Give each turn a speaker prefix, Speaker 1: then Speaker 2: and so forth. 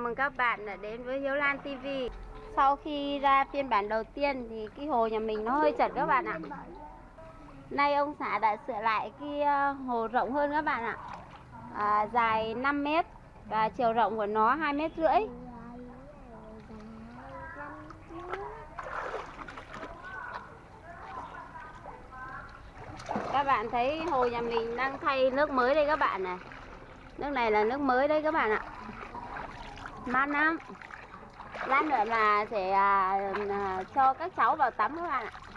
Speaker 1: Chào mừng các bạn đã đến với Hiếu Lan TV Sau khi ra phiên bản đầu tiên thì cái hồ nhà mình nó hơi chật các bạn ạ. Nay ông xã đã sửa lại cái ờ, hồ rộng hơn các bạn ạ. À, Dài 5 mét và chiều rộng của nó 2 mét rưỡi. Các bạn thấy hồ nhà mình đang thay nước mới đây các bạn này. Nước này là nước mới đây các bạn ạ. Mát lắm Lát nữa là sẽ à, à, cho các cháu vào tắm các bạn ạ.